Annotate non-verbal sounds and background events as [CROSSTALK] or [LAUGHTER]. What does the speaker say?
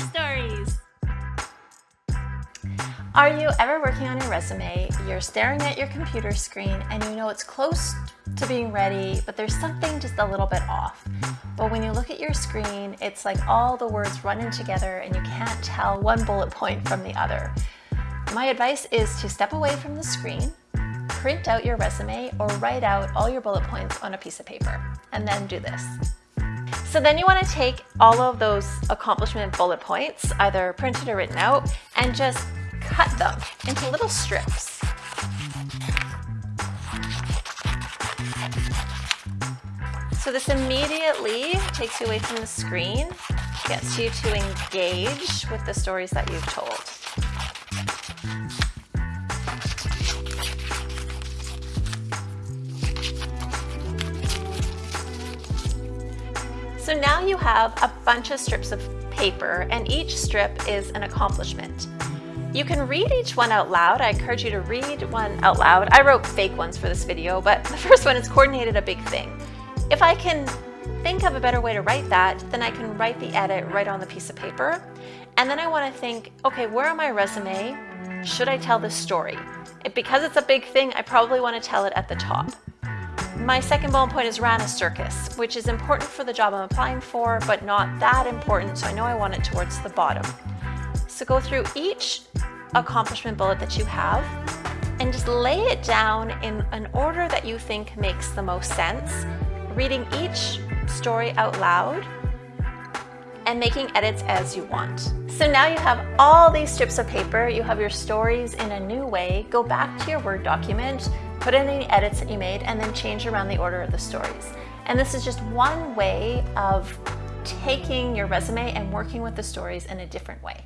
stories. Are you ever working on your resume, you're staring at your computer screen and you know it's close to being ready, but there's something just a little bit off. But when you look at your screen, it's like all the words running together and you can't tell one bullet point from the other. My advice is to step away from the screen, print out your resume or write out all your bullet points on a piece of paper, and then do this. So then you want to take all of those accomplishment bullet points, either printed or written out, and just cut them into little strips. So this immediately takes you away from the screen, gets you to engage with the stories that you've told. So now you have a bunch of strips of paper and each strip is an accomplishment. You can read each one out loud. I encourage you to read one out loud. I wrote fake ones for this video, but [LAUGHS] the first one is coordinated a big thing. If I can think of a better way to write that, then I can write the edit right on the piece of paper. And then I want to think, okay, where on my resume should I tell this story? Because it's a big thing, I probably want to tell it at the top. My second bullet point is ran a circus, which is important for the job I'm applying for, but not that important, so I know I want it towards the bottom. So go through each accomplishment bullet that you have and just lay it down in an order that you think makes the most sense, reading each story out loud and making edits as you want. So now you have all these strips of paper, you have your stories in a new way, go back to your Word document, put in any edits that you made, and then change around the order of the stories. And this is just one way of taking your resume and working with the stories in a different way.